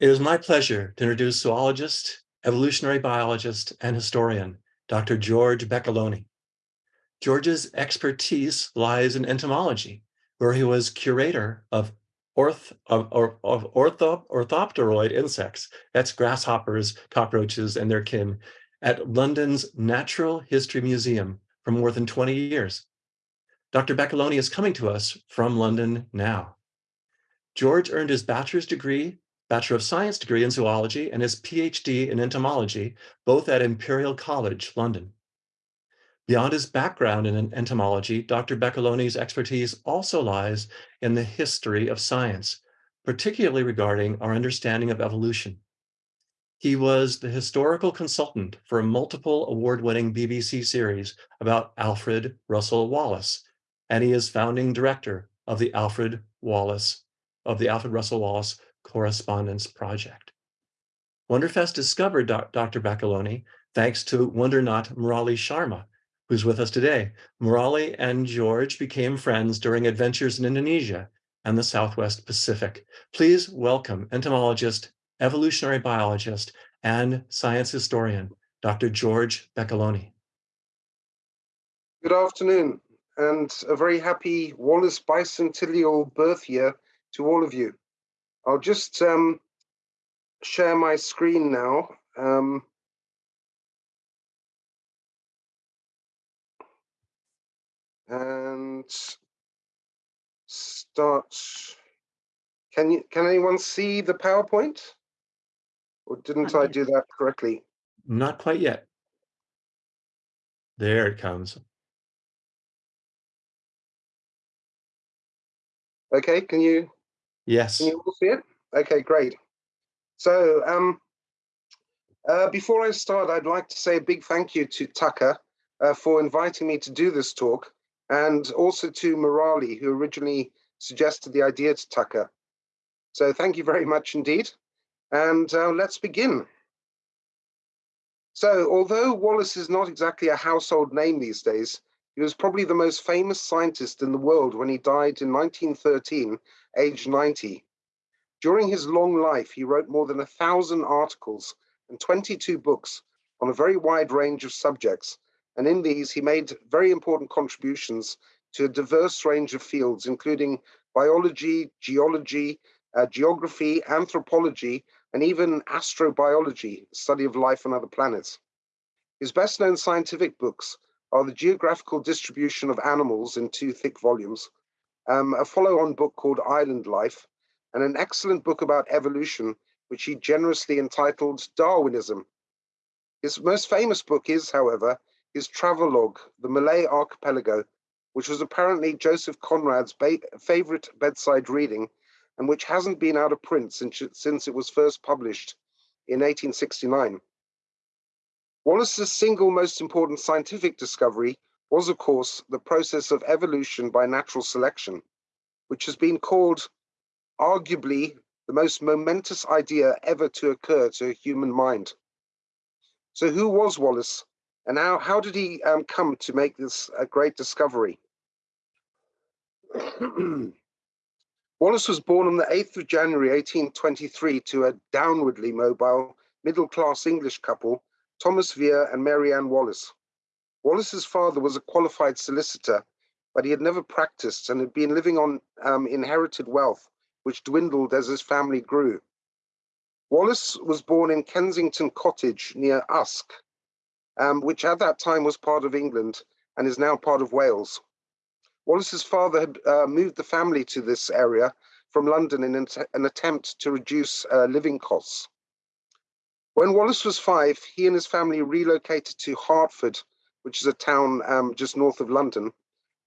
It is my pleasure to introduce zoologist, evolutionary biologist, and historian, Dr. George Beccaloni. George's expertise lies in entomology, where he was curator of, orth, of, of ortho, orthopteroid insects, that's grasshoppers, cockroaches, and their kin, at London's Natural History Museum for more than 20 years. Dr. Beccaloni is coming to us from London now. George earned his bachelor's degree Bachelor of Science degree in zoology and his PhD in entomology, both at Imperial College, London. Beyond his background in entomology, Dr. Beccaloni's expertise also lies in the history of science, particularly regarding our understanding of evolution. He was the historical consultant for a multiple award-winning BBC series about Alfred Russel Wallace, and he is founding director of the Alfred Wallace, of the Alfred Russel Wallace Correspondence Project. Wonderfest discovered Dr. Beccaloni thanks to Wondernaut Murali Sharma, who's with us today. Murali and George became friends during adventures in Indonesia and the Southwest Pacific. Please welcome entomologist, evolutionary biologist, and science historian, Dr. George Beccaloni. Good afternoon, and a very happy Wallace bicentennial birth year to all of you. I'll just um, share my screen now. Um, and start. Can you? Can anyone see the PowerPoint? Or didn't I do that correctly? Not quite yet. There it comes. Okay, can you Yes. Can you all see it? Okay, great. So um, uh, before I start, I'd like to say a big thank you to Tucker uh, for inviting me to do this talk, and also to Murali, who originally suggested the idea to Tucker. So thank you very much indeed. And uh, let's begin. So although Wallace is not exactly a household name these days, he was probably the most famous scientist in the world when he died in 1913 aged 90. During his long life, he wrote more than a thousand articles and 22 books on a very wide range of subjects. And in these, he made very important contributions to a diverse range of fields, including biology, geology, uh, geography, anthropology, and even astrobiology, study of life on other planets. His best known scientific books are The Geographical Distribution of Animals in two thick volumes, um, a follow-on book called Island Life, and an excellent book about evolution, which he generously entitled Darwinism. His most famous book is, however, his travelogue, The Malay Archipelago, which was apparently Joseph Conrad's favorite bedside reading, and which hasn't been out of print since, since it was first published in 1869. Wallace's single most important scientific discovery was, of course, the process of evolution by natural selection, which has been called arguably the most momentous idea ever to occur to a human mind. So who was Wallace and how, how did he um, come to make this a great discovery? Wallace was born on the 8th of January 1823 to a downwardly mobile middle-class English couple, Thomas Vere and Mary Ann Wallace. Wallace's father was a qualified solicitor, but he had never practiced and had been living on um, inherited wealth, which dwindled as his family grew. Wallace was born in Kensington Cottage near Usk, um, which at that time was part of England and is now part of Wales. Wallace's father had uh, moved the family to this area from London in an, an attempt to reduce uh, living costs. When Wallace was five, he and his family relocated to Hertford which is a town um, just north of London.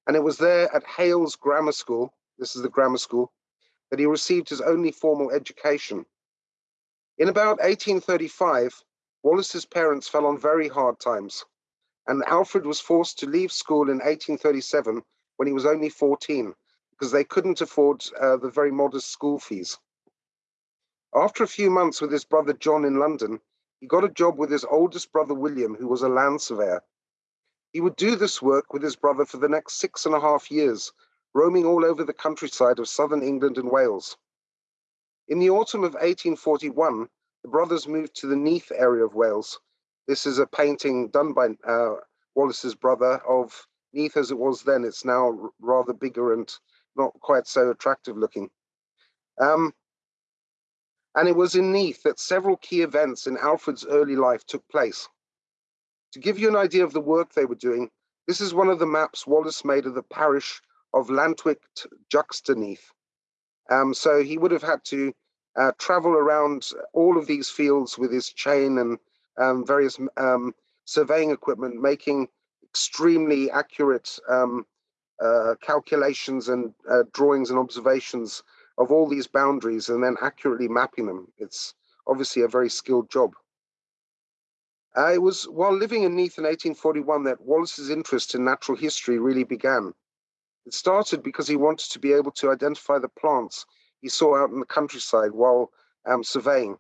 And it was there at Hales Grammar School, this is the grammar school, that he received his only formal education. In about 1835, Wallace's parents fell on very hard times, and Alfred was forced to leave school in 1837 when he was only 14, because they couldn't afford uh, the very modest school fees. After a few months with his brother John in London, he got a job with his oldest brother William, who was a land surveyor. He would do this work with his brother for the next six and a half years, roaming all over the countryside of southern England and Wales. In the autumn of 1841, the brothers moved to the Neath area of Wales. This is a painting done by uh, Wallace's brother of Neath as it was then. It's now rather bigger and not quite so attractive looking. Um, and it was in Neath that several key events in Alfred's early life took place. To give you an idea of the work they were doing, this is one of the maps Wallace made of the parish of Llantwit Juxtaneath. Um, so he would have had to uh, travel around all of these fields with his chain and um, various um, surveying equipment, making extremely accurate um, uh, calculations and uh, drawings and observations of all these boundaries and then accurately mapping them. It's obviously a very skilled job. Uh, it was while living in Neath in 1841 that Wallace's interest in natural history really began. It started because he wanted to be able to identify the plants he saw out in the countryside while um, surveying.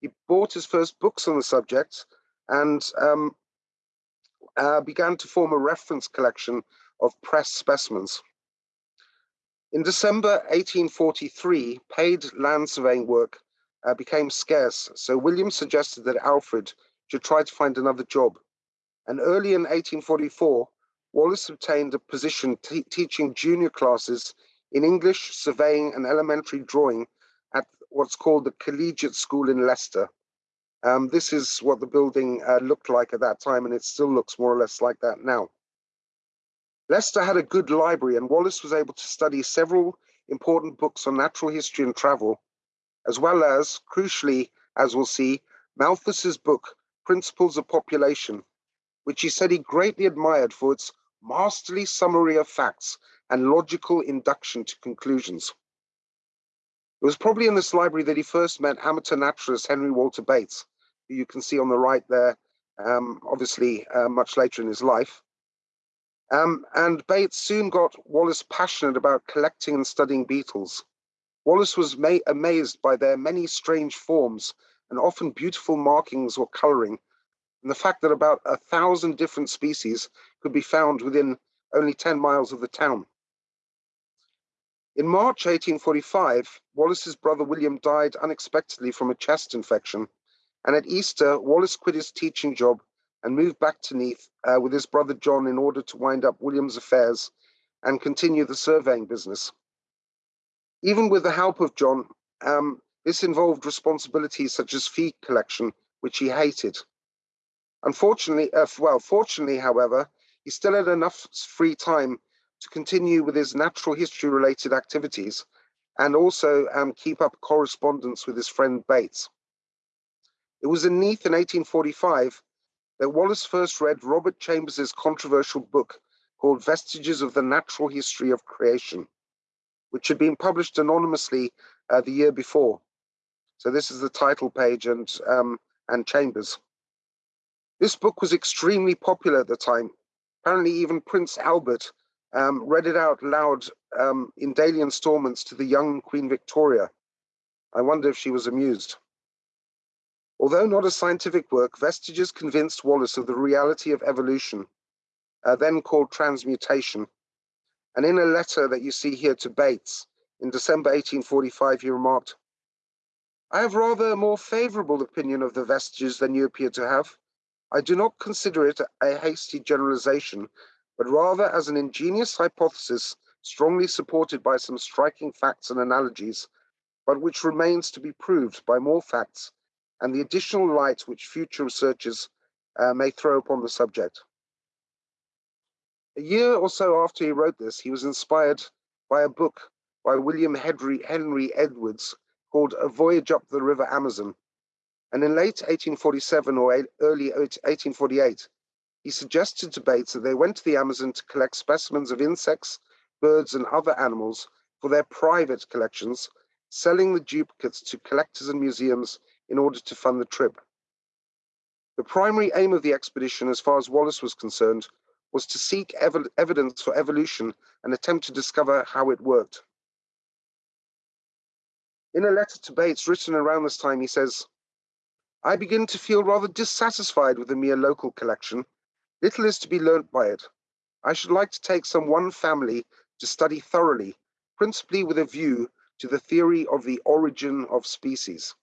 He bought his first books on the subject and um, uh, began to form a reference collection of pressed specimens. In December 1843, paid land surveying work uh, became scarce, so William suggested that Alfred should try to find another job. And early in 1844, Wallace obtained a position teaching junior classes in English, surveying, and elementary drawing at what's called the Collegiate School in Leicester. Um, this is what the building uh, looked like at that time, and it still looks more or less like that now. Leicester had a good library, and Wallace was able to study several important books on natural history and travel, as well as, crucially, as we'll see, Malthus's book, Principles of Population, which he said he greatly admired for its masterly summary of facts and logical induction to conclusions. It was probably in this library that he first met amateur naturalist Henry Walter Bates, who you can see on the right there, um, obviously uh, much later in his life. Um, and Bates soon got Wallace passionate about collecting and studying beetles. Wallace was amazed by their many strange forms and often beautiful markings or coloring, and the fact that about a thousand different species could be found within only 10 miles of the town. In March 1845, Wallace's brother William died unexpectedly from a chest infection, and at Easter, Wallace quit his teaching job and moved back to Neath uh, with his brother John in order to wind up William's affairs and continue the surveying business. Even with the help of John, um, this involved responsibilities such as fee collection, which he hated. Unfortunately, uh, well, fortunately, however, he still had enough free time to continue with his natural history related activities and also um, keep up correspondence with his friend Bates. It was in Neath in 1845 that Wallace first read Robert Chambers's controversial book called Vestiges of the Natural History of Creation, which had been published anonymously uh, the year before. So this is the title page and, um, and Chambers. This book was extremely popular at the time. Apparently even Prince Albert um, read it out loud um, in daily installments to the young Queen Victoria. I wonder if she was amused. Although not a scientific work, Vestiges convinced Wallace of the reality of evolution, uh, then called transmutation. And in a letter that you see here to Bates in December 1845, he remarked, I have rather a more favorable opinion of the Vestiges than you appear to have. I do not consider it a hasty generalization, but rather as an ingenious hypothesis strongly supported by some striking facts and analogies, but which remains to be proved by more facts and the additional light which future researchers uh, may throw upon the subject. A year or so after he wrote this, he was inspired by a book by William Henry, Henry Edwards called A Voyage Up the River Amazon. And in late 1847 or early 1848, he suggested to Bates that they went to the Amazon to collect specimens of insects, birds, and other animals for their private collections, selling the duplicates to collectors and museums in order to fund the trip. The primary aim of the expedition, as far as Wallace was concerned, was to seek ev evidence for evolution and attempt to discover how it worked. In a letter to Bates written around this time, he says, I begin to feel rather dissatisfied with the mere local collection. Little is to be learnt by it. I should like to take some one family to study thoroughly, principally with a view to the theory of the origin of species.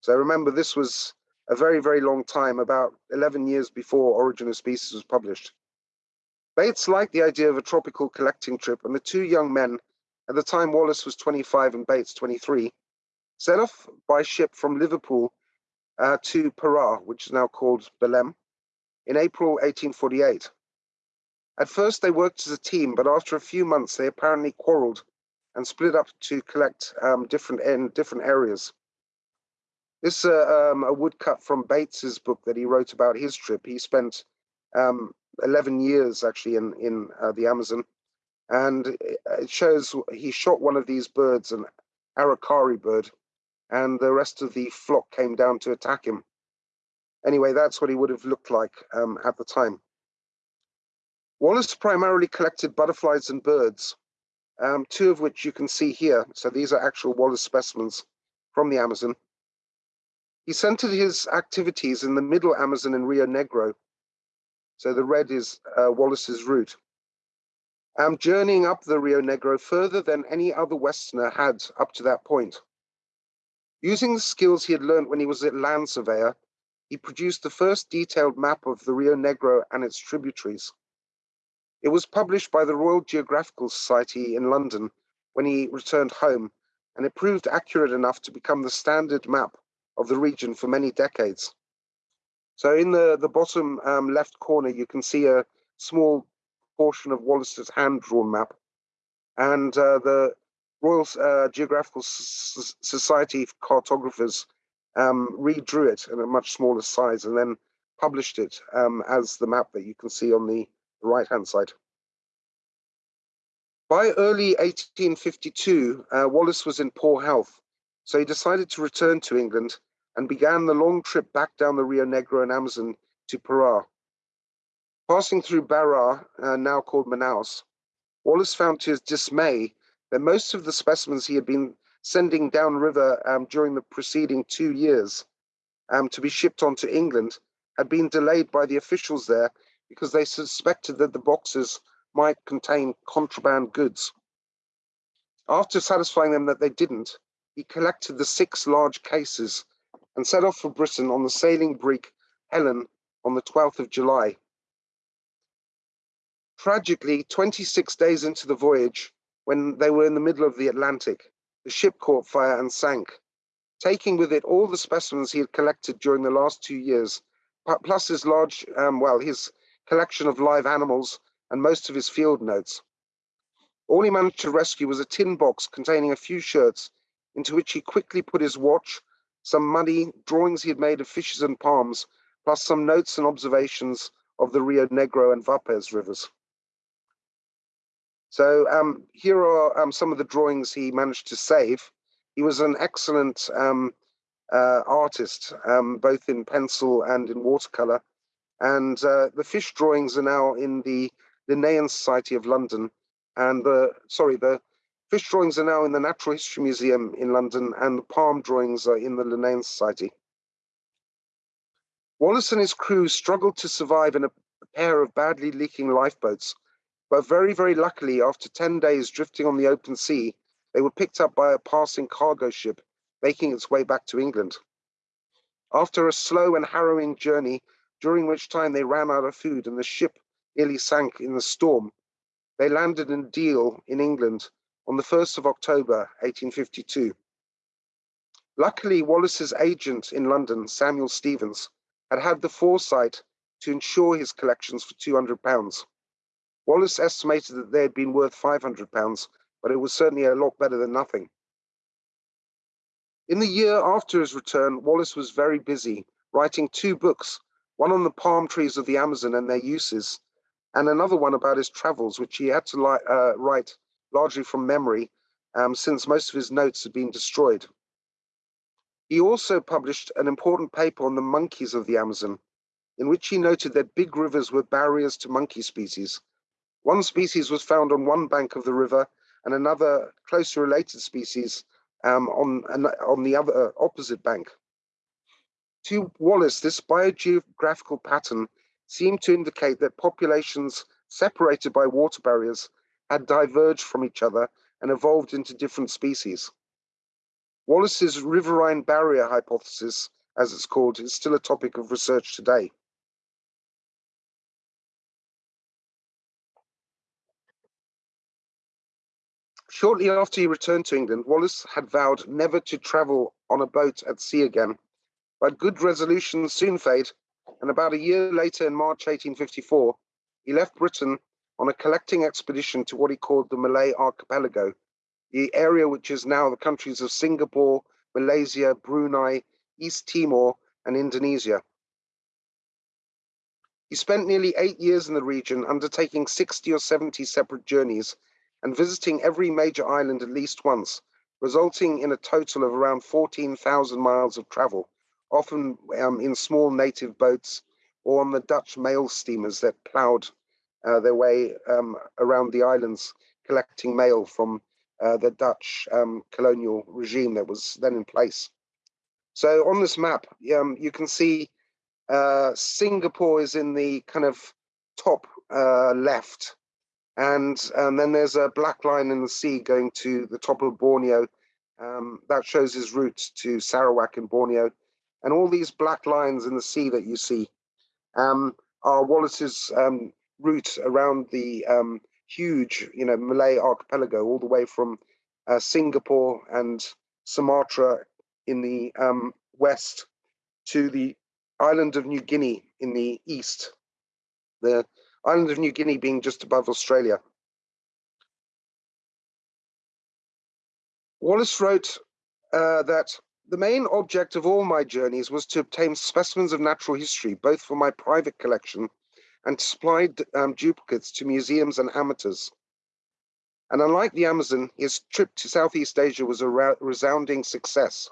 So remember, this was a very, very long time, about 11 years before Origin of Species was published. Bates liked the idea of a tropical collecting trip, and the two young men, at the time Wallace was 25 and Bates 23, set off by ship from Liverpool uh, to Para, which is now called Belem, in April 1848. At first, they worked as a team, but after a few months, they apparently quarreled and split up to collect um, different in different areas. This is uh, um, a woodcut from Bates's book that he wrote about his trip. He spent um, 11 years actually in in uh, the Amazon, and it shows he shot one of these birds, an aracari bird, and the rest of the flock came down to attack him. Anyway, that's what he would have looked like um, at the time. Wallace primarily collected butterflies and birds, um, two of which you can see here. So these are actual Wallace specimens from the Amazon. He centered his activities in the middle Amazon and Rio Negro. So the red is uh, Wallace's route. Um, journeying up the Rio Negro further than any other Westerner had up to that point. Using the skills he had learned when he was a land surveyor, he produced the first detailed map of the Rio Negro and its tributaries. It was published by the Royal Geographical Society in London when he returned home, and it proved accurate enough to become the standard map of the region for many decades. So in the, the bottom um, left corner, you can see a small portion of Wallace's hand-drawn map. And uh, the Royal uh, Geographical S Society cartographers um, redrew it in a much smaller size and then published it um, as the map that you can see on the right-hand side. By early 1852, uh, Wallace was in poor health, so he decided to return to England and began the long trip back down the Rio Negro and Amazon to Pará. Passing through Barra, uh, now called Manaus, Wallace found to his dismay that most of the specimens he had been sending downriver um, during the preceding two years um, to be shipped on to England had been delayed by the officials there because they suspected that the boxes might contain contraband goods. After satisfying them that they didn't, he collected the six large cases and set off for Britain on the sailing brig Helen on the 12th of July. Tragically, 26 days into the voyage, when they were in the middle of the Atlantic, the ship caught fire and sank, taking with it all the specimens he had collected during the last two years, plus his large, um, well, his collection of live animals and most of his field notes. All he managed to rescue was a tin box containing a few shirts, into which he quickly put his watch, some money, drawings he had made of fishes and palms, plus some notes and observations of the Rio Negro and Vaupés rivers. So um, here are um, some of the drawings he managed to save. He was an excellent um, uh, artist, um, both in pencil and in watercolor. And uh, the fish drawings are now in the Linnean Society of London. And the, sorry, the Fish drawings are now in the Natural History Museum in London, and the palm drawings are in the Linnean Society. Wallace and his crew struggled to survive in a pair of badly leaking lifeboats, but very, very luckily, after 10 days drifting on the open sea, they were picked up by a passing cargo ship making its way back to England. After a slow and harrowing journey, during which time they ran out of food and the ship nearly sank in the storm, they landed in Deal in England on the 1st of October 1852. Luckily, Wallace's agent in London, Samuel Stevens, had had the foresight to insure his collections for £200. Wallace estimated that they had been worth £500, but it was certainly a lot better than nothing. In the year after his return, Wallace was very busy, writing two books, one on the palm trees of the Amazon and their uses, and another one about his travels, which he had to uh, write largely from memory, um, since most of his notes had been destroyed. He also published an important paper on the monkeys of the Amazon, in which he noted that big rivers were barriers to monkey species. One species was found on one bank of the river, and another closely related species um, on, on the other uh, opposite bank. To Wallace, this biogeographical pattern seemed to indicate that populations separated by water barriers had diverged from each other and evolved into different species. Wallace's riverine barrier hypothesis, as it's called, is still a topic of research today. Shortly after he returned to England, Wallace had vowed never to travel on a boat at sea again, but good resolutions soon fade, and about a year later in March 1854, he left Britain on a collecting expedition to what he called the Malay Archipelago, the area which is now the countries of Singapore, Malaysia, Brunei, East Timor, and Indonesia. He spent nearly eight years in the region, undertaking 60 or 70 separate journeys and visiting every major island at least once, resulting in a total of around 14,000 miles of travel, often um, in small native boats or on the Dutch mail steamers that ploughed uh, their way um, around the islands, collecting mail from uh, the Dutch um, colonial regime that was then in place. So on this map, um, you can see uh, Singapore is in the kind of top uh, left and, and then there's a black line in the sea going to the top of Borneo. Um, that shows his route to Sarawak in Borneo. And all these black lines in the sea that you see um, are Wallace's um, route around the um, huge, you know, Malay archipelago, all the way from uh, Singapore and Sumatra in the um, west to the island of New Guinea in the east. The island of New Guinea being just above Australia. Wallace wrote uh, that the main object of all my journeys was to obtain specimens of natural history, both for my private collection and to supply um, duplicates to museums and amateurs. And unlike the Amazon, his trip to Southeast Asia was a resounding success.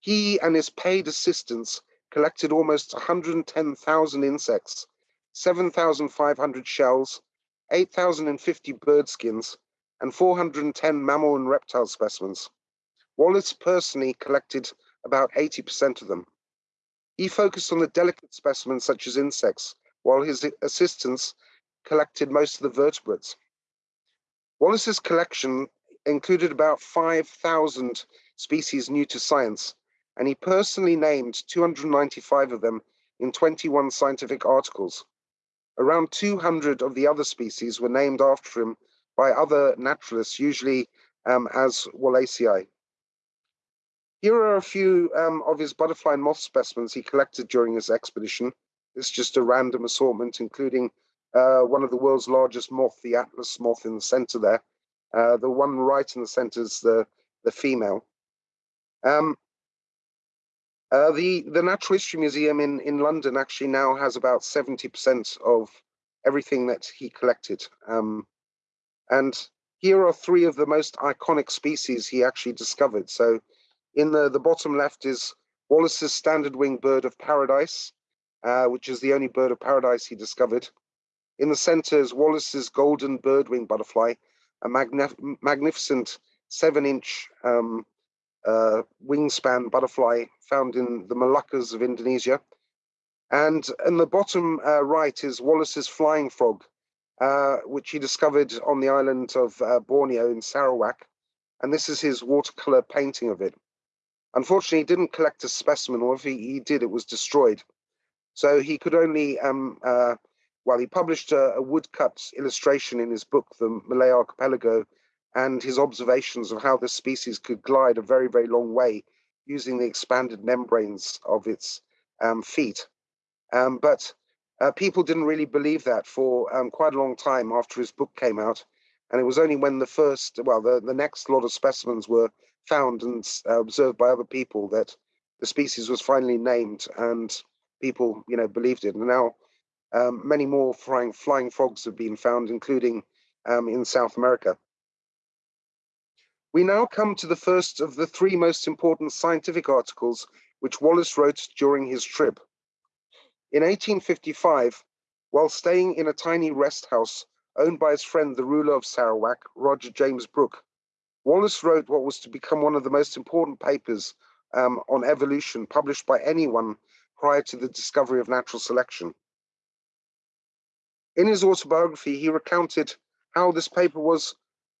He and his paid assistants collected almost 110,000 insects 7,500 shells, 8,050 bird skins, and 410 mammal and reptile specimens. Wallace personally collected about 80% of them. He focused on the delicate specimens such as insects, while his assistants collected most of the vertebrates. Wallace's collection included about 5,000 species new to science, and he personally named 295 of them in 21 scientific articles. Around 200 of the other species were named after him by other naturalists, usually um, as wallacei. Here are a few um, of his butterfly and moth specimens he collected during his expedition. It's just a random assortment, including uh, one of the world's largest moth, the Atlas moth in the center there. Uh, the one right in the center is the, the female. Um, uh, the the Natural History Museum in in London actually now has about seventy percent of everything that he collected. Um, and here are three of the most iconic species he actually discovered. So, in the the bottom left is Wallace's standard wing bird of paradise, uh, which is the only bird of paradise he discovered. In the center is Wallace's golden birdwing butterfly, a magnif magnificent seven-inch um, uh, wingspan butterfly found in the Moluccas of Indonesia. And in the bottom uh, right is Wallace's flying frog, uh, which he discovered on the island of uh, Borneo in Sarawak. And this is his watercolor painting of it. Unfortunately, he didn't collect a specimen, or if he, he did, it was destroyed. So he could only, um, uh, well, he published a, a woodcut illustration in his book, The Malay Archipelago, and his observations of how this species could glide a very, very long way using the expanded membranes of its um, feet. Um, but uh, people didn't really believe that for um, quite a long time after his book came out. And it was only when the first, well, the, the next lot of specimens were found and uh, observed by other people that the species was finally named and people, you know, believed it. And now um, many more flying, flying frogs have been found, including um, in South America. We now come to the first of the three most important scientific articles which Wallace wrote during his trip. In 1855, while staying in a tiny rest house owned by his friend, the ruler of Sarawak, Rajah James Brooke, Wallace wrote what was to become one of the most important papers um, on evolution published by anyone prior to the discovery of natural selection. In his autobiography, he recounted how this paper was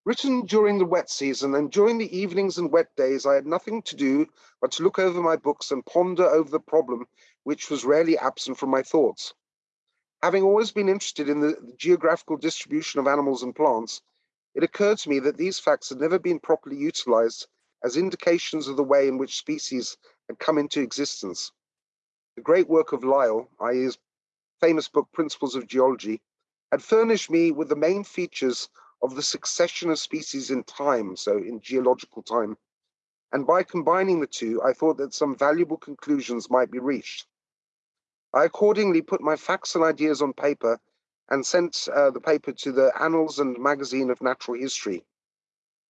Written during the wet season and during the evenings and wet days, I had nothing to do but to look over my books and ponder over the problem which was rarely absent from my thoughts. Having always been interested in the, geographical distribution of animals and plants, it occurred to me that these facts had never been properly utilized as indications of the way in which species had come into existence. The great work of Lyell, i.e. his famous book Principles of Geology, had furnished me with the main features of the succession of species in time, so in geological time. And by combining the two, I thought that some valuable conclusions might be reached. I accordingly put my facts and ideas on paper and sent uh, the paper to the Annals and Magazine of Natural History.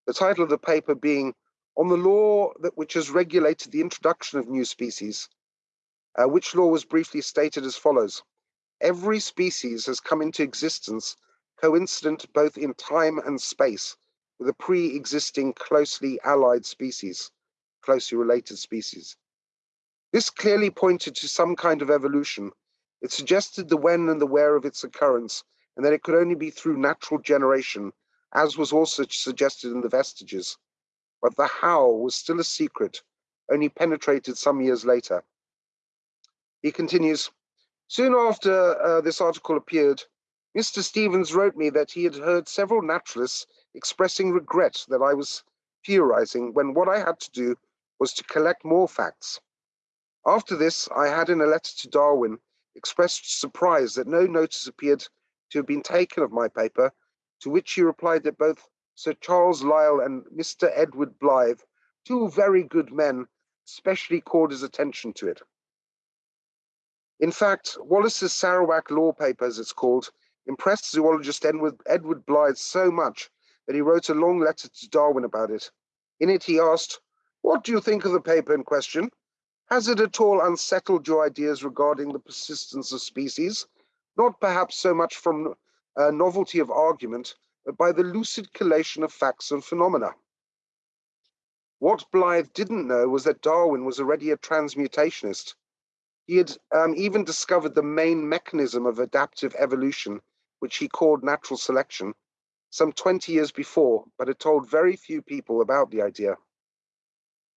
The title of the paper being On the Law that which has regulated the introduction of new species, uh, which law was briefly stated as follows. Every species has come into existence coincident both in time and space with a pre-existing closely allied species, closely related species. This clearly pointed to some kind of evolution. It suggested the when and the where of its occurrence, and that it could only be through natural generation, as was also suggested in the vestiges. But the how was still a secret, only penetrated some years later. He continues, soon after uh, this article appeared, Mr. Stevens wrote me that he had heard several naturalists expressing regret that I was theorizing when what I had to do was to collect more facts. After this, I had in a letter to Darwin expressed surprise that no notice appeared to have been taken of my paper, to which he replied that both Sir Charles Lyell and Mr. Edward Blyth, two very good men, specially called his attention to it. In fact, Wallace's Sarawak law paper, as it's called, impressed zoologist Edward, Blyth so much that he wrote a long letter to Darwin about it. In it, he asked, What do you think of the paper in question? Has it at all unsettled your ideas regarding the persistence of species? Not perhaps so much from a novelty of argument, but by the lucid collation of facts and phenomena. What Blyth didn't know was that Darwin was already a transmutationist. He had um, even discovered the main mechanism of adaptive evolution which he called natural selection, some 20 years before, but had told very few people about the idea.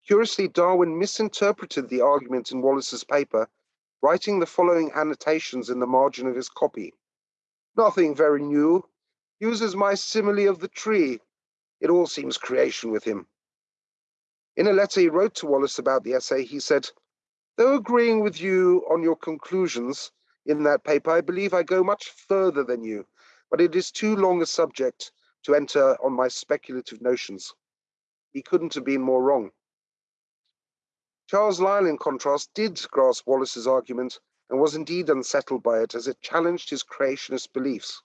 Curiously, Darwin misinterpreted the argument in Wallace's paper, writing the following annotations in the margin of his copy. Nothing very new. Uses my simile of the tree. It all seems creation with him. In a letter he wrote to Wallace about the essay, he said, Though agreeing with you on your conclusions, in that paper, I believe I go much further than you, but it is too long a subject to enter on my speculative notions. He couldn't have been more wrong. Charles Lyell, in contrast, did grasp Wallace's argument and was indeed unsettled by it as it challenged his creationist beliefs.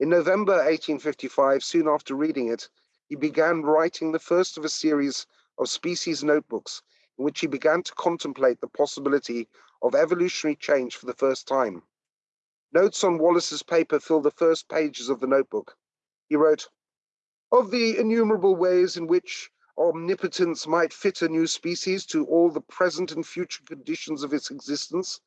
In November 1855, soon after reading it, he began writing the first of a series of species notebooks in which he began to contemplate the possibility of evolutionary change for the first time. Notes on Wallace's paper fill the first pages of the notebook. He wrote, Of the innumerable ways in which omnipotence might fit a new species to all the present and future conditions of its existence,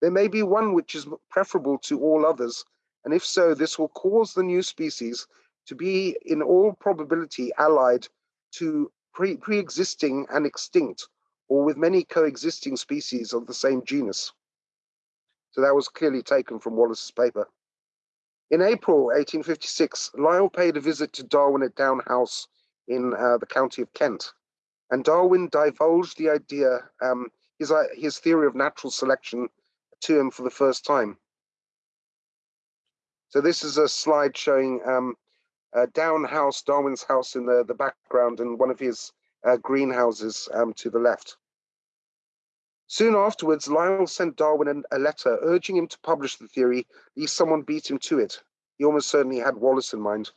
there may be one which is preferable to all others, and if so, this will cause the new species to be in all probability allied to pre- pre-existing and extinct or with many coexisting species of the same genus. So that was clearly taken from Wallace's paper. In April 1856, Lyell paid a visit to Darwin at Down House in uh, the county of Kent, and Darwin divulged the idea, um, his, uh, his theory of natural selection to him for the first time. So this is a slide showing um, uh, Down House, Darwin's house in the, the background, and one of his uh, greenhouses um, to the left. Soon afterwards, Lyell sent Darwin a letter urging him to publish the theory, lest someone beat him to it. He almost certainly had Wallace in mind.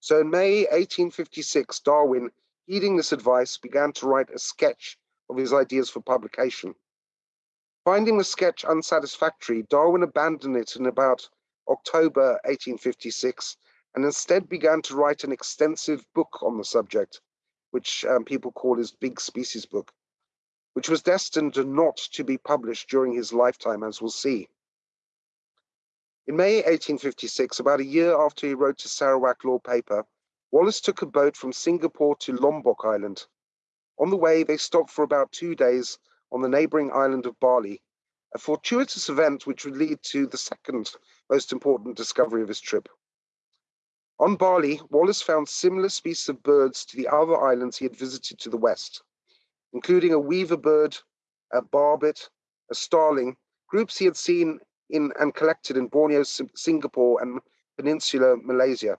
So in May 1856, Darwin, heeding this advice, began to write a sketch of his ideas for publication. Finding the sketch unsatisfactory, Darwin abandoned it in about October 1856 and instead began to write an extensive book on the subject which um, people call his big species book, which was destined not to be published during his lifetime, as we'll see. In May 1856, about a year after he wrote his Sarawak law paper, Wallace took a boat from Singapore to Lombok Island. On the way, they stopped for about two days on the neighboring island of Bali, a fortuitous event which would lead to the second most important discovery of his trip. On Bali, Wallace found similar species of birds to the other islands he had visited to the west, including a weaver bird, a barbet, a starling, groups he had seen in and collected in Borneo, Singapore, and Peninsular Malaysia.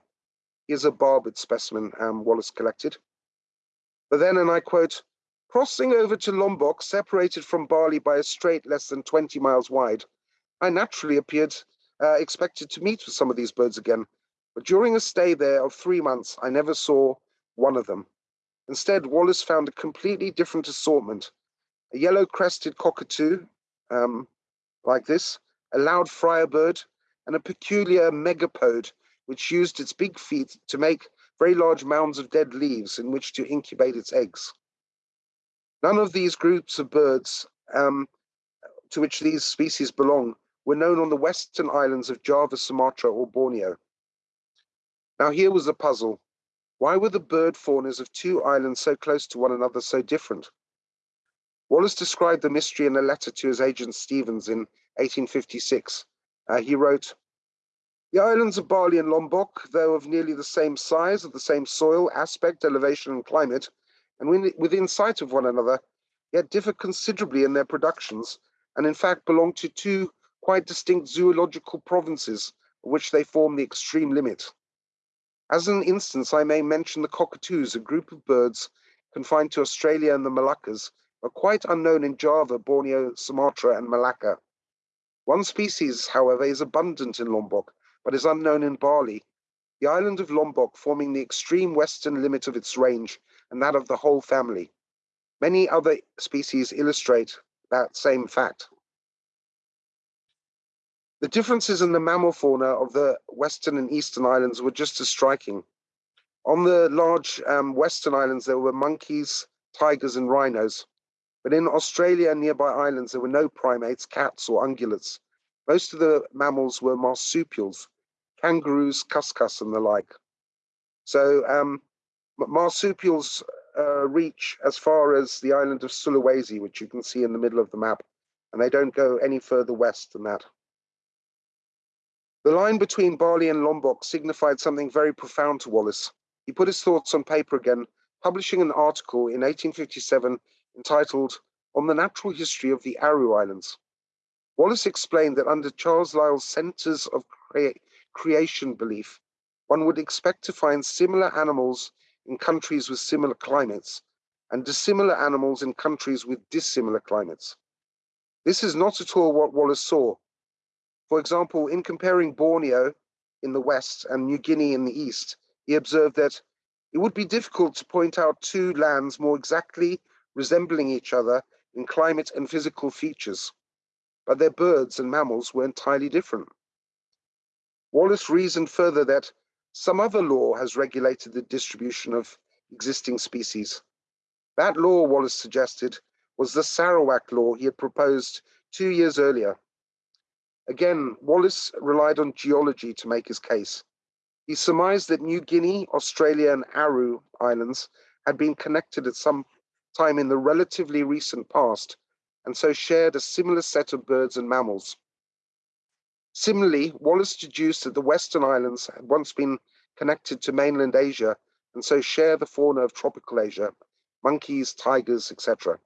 Here's a barbet specimen um, Wallace collected. But then, and I quote, crossing over to Lombok, separated from Bali by a strait less than 20 miles wide, I naturally appeared uh, expected to meet with some of these birds again. But during a stay there of three months, I never saw one of them. Instead, Wallace found a completely different assortment. A yellow-crested cockatoo, um, like this, a loud friarbird, and a peculiar megapode, which used its big feet to make very large mounds of dead leaves in which to incubate its eggs. None of these groups of birds um, to which these species belong were known on the western islands of Java, Sumatra, or Borneo. Now here was a puzzle. Why were the bird faunas of two islands so close to one another so different? Wallace described the mystery in a letter to his agent Stevens in 1856. Uh, he wrote, the islands of Bali and Lombok, though of nearly the same size, of the same soil, aspect, elevation, and climate, and within sight of one another, yet differ considerably in their productions, and in fact belong to two quite distinct zoological provinces, which they form the extreme limit. As an instance, I may mention the cockatoos, a group of birds confined to Australia and the Moluccas, but quite unknown in Java, Borneo, Sumatra, and Malacca. One species, however, is abundant in Lombok, but is unknown in Bali, the island of Lombok forming the extreme western limit of its range and that of the whole family. Many other species illustrate that same fact. The differences in the mammal fauna of the western and eastern islands were just as striking. On the large um, western islands, there were monkeys, tigers, and rhinos. But in Australia and nearby islands, there were no primates, cats, or ungulates. Most of the mammals were marsupials, kangaroos, cuscus, and the like. So um, marsupials uh, reach as far as the island of Sulawesi, which you can see in the middle of the map, and they don't go any further west than that. The line between Bali and Lombok signified something very profound to Wallace. He put his thoughts on paper again, publishing an article in 1857 entitled On the Natural History of the Aru Islands. Wallace explained that under Charles Lyell's Centers of creation belief, one would expect to find similar animals in countries with similar climates and dissimilar animals in countries with dissimilar climates. This is not at all what Wallace saw. For example, in comparing Borneo in the west and New Guinea in the east, he observed that it would be difficult to point out two lands more exactly resembling each other in climate and physical features, but their birds and mammals were entirely different. Wallace reasoned further that some other law has regulated the distribution of existing species. That law, Wallace suggested, was the Sarawak law he had proposed two years earlier. Again, Wallace relied on geology to make his case. He surmised that New Guinea, Australia, and Aru Islands had been connected at some time in the relatively recent past, and so shared a similar set of birds and mammals. Similarly, Wallace deduced that the Western Islands had once been connected to mainland Asia and so share the fauna of tropical Asia, monkeys, tigers, etc.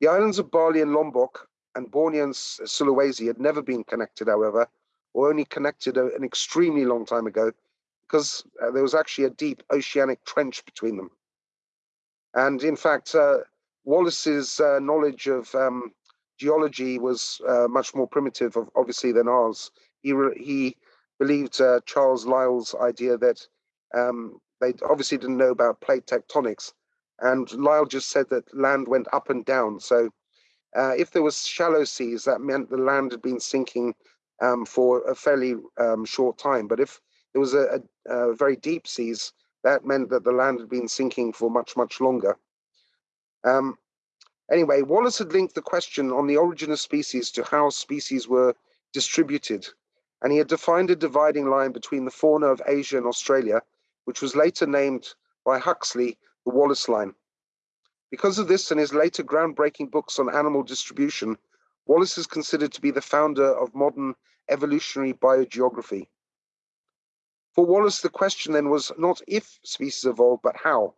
The islands of Bali and Lombok and Borneo and Sulawesi had never been connected, however, or only connected an extremely long time ago because uh, there was actually a deep oceanic trench between them. And in fact, uh, Wallace's uh, knowledge of um, geology was uh, much more primitive, obviously, than ours. He he believed uh, Charles Lyell's idea that um, they obviously didn't know about plate tectonics, and Lyell just said that land went up and down. So, uh, if there was shallow seas, that meant the land had been sinking um, for a fairly um, short time. But if there was a, a, a very deep seas, that meant that the land had been sinking for much, much longer. Um, Anyway, Wallace had linked the question on the origin of species to how species were distributed, and he had defined a dividing line between the fauna of Asia and Australia, which was later named by Huxley the Wallace line. Because of this and his later groundbreaking books on animal distribution, Wallace is considered to be the founder of modern evolutionary biogeography. For Wallace, the question then was not if species evolved, but how.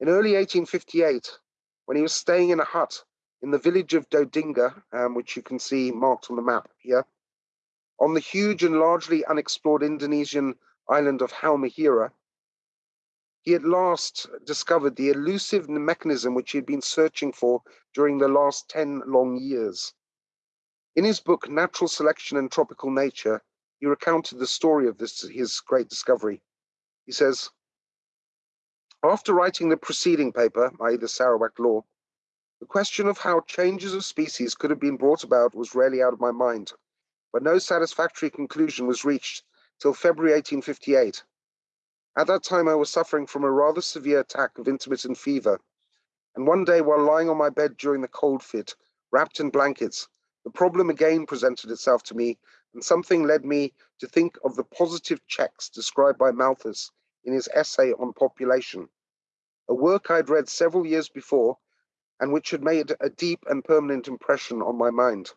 In early 1858, when he was staying in a hut in the village of Dodinga, um, which you can see marked on the map here, on the huge and largely unexplored Indonesian island of Halmahera, he at last discovered the elusive mechanism which he had been searching for during the last 10 long years. In his book, Natural Selection and Tropical Nature, he recounted the story of this his great discovery. He says, after writing the preceding paper, i.e. the Sarawak Law, the question of how changes of species could have been brought about was rarely out of my mind, but no satisfactory conclusion was reached till February 1858. At that time, I was suffering from a rather severe attack of intermittent fever, and one day while lying on my bed during the cold fit, wrapped in blankets, the problem again presented itself to me, and something led me to think of the positive checks described by Malthus in his essay on population, a work I'd read several years before and which had made a deep and permanent impression on my mind.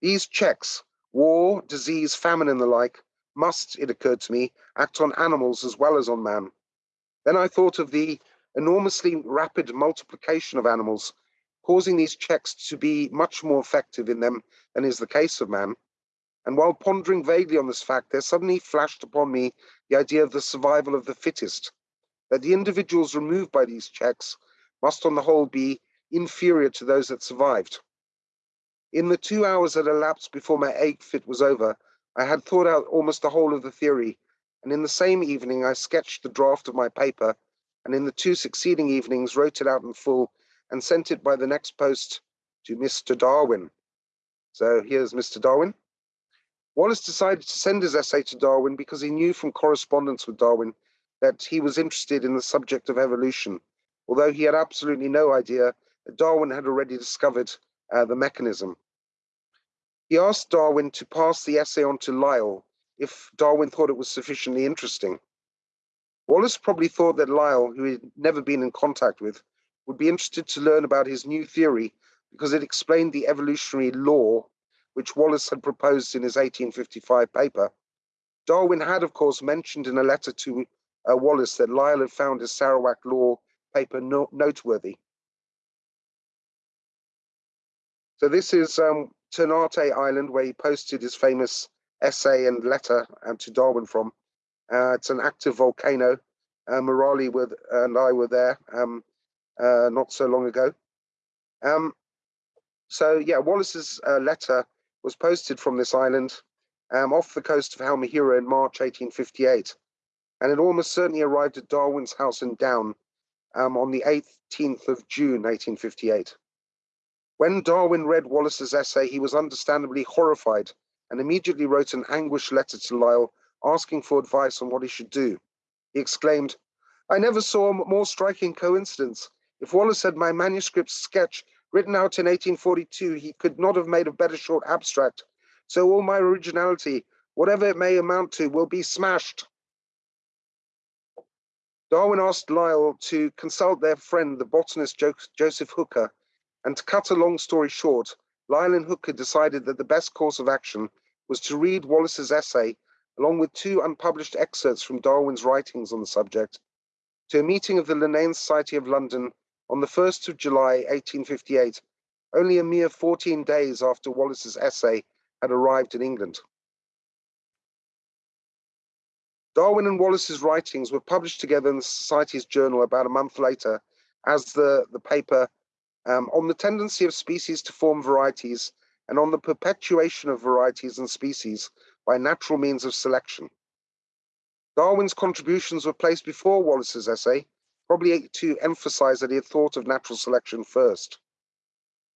These checks, war, disease, famine, and the like, must, it occurred to me, act on animals as well as on man. Then I thought of the enormously rapid multiplication of animals, causing these checks to be much more effective in them than is the case of man. And while pondering vaguely on this fact, there suddenly flashed upon me the idea of the survival of the fittest, that the individuals removed by these checks must on the whole be inferior to those that survived. In the two hours that elapsed before my ague fit was over, I had thought out almost the whole of the theory, and in the same evening I sketched the draft of my paper, and in the two succeeding evenings wrote it out in full and sent it by the next post to Mr. Darwin. So here's Mr. Darwin. Wallace decided to send his essay to Darwin because he knew from correspondence with Darwin that he was interested in the subject of evolution, although he had absolutely no idea that Darwin had already discovered uh, the mechanism. He asked Darwin to pass the essay on to Lyell if Darwin thought it was sufficiently interesting. Wallace probably thought that Lyell, who he had never been in contact with, would be interested to learn about his new theory because it explained the evolutionary law which Wallace had proposed in his 1855 paper. Darwin had, of course, mentioned in a letter to uh, Wallace that Lyell had found his Sarawak law paper no noteworthy. So this is um, Ternate Island, where he posted his famous essay and letter um, to Darwin from. Uh, it's an active volcano. Uh, Morali with, and I were there um, uh, not so long ago. Um, so yeah, Wallace's uh, letter was posted from this island um, off the coast of Halmahera in March 1858, and it almost certainly arrived at Darwin's house in Down um, on the 18th of June 1858. When Darwin read Wallace's essay, he was understandably horrified and immediately wrote an anguished letter to Lyell asking for advice on what he should do. He exclaimed, I never saw a more striking coincidence. If Wallace had my manuscript sketch written out in 1842, he could not have made a better short abstract. So all my originality, whatever it may amount to, will be smashed. Darwin asked Lyell to consult their friend, the botanist Joseph Hooker, and to cut a long story short, Lyell and Hooker decided that the best course of action was to read Wallace's essay, along with two unpublished excerpts from Darwin's writings on the subject, to a meeting of the Linnean Society of London on the 1st of July, 1858, only a mere 14 days after Wallace's essay had arrived in England. Darwin and Wallace's writings were published together in the Society's journal about a month later as the, the paper um, on the tendency of species to form varieties and on the perpetuation of varieties and species by natural means of selection. Darwin's contributions were placed before Wallace's essay, probably to emphasize that he had thought of natural selection first.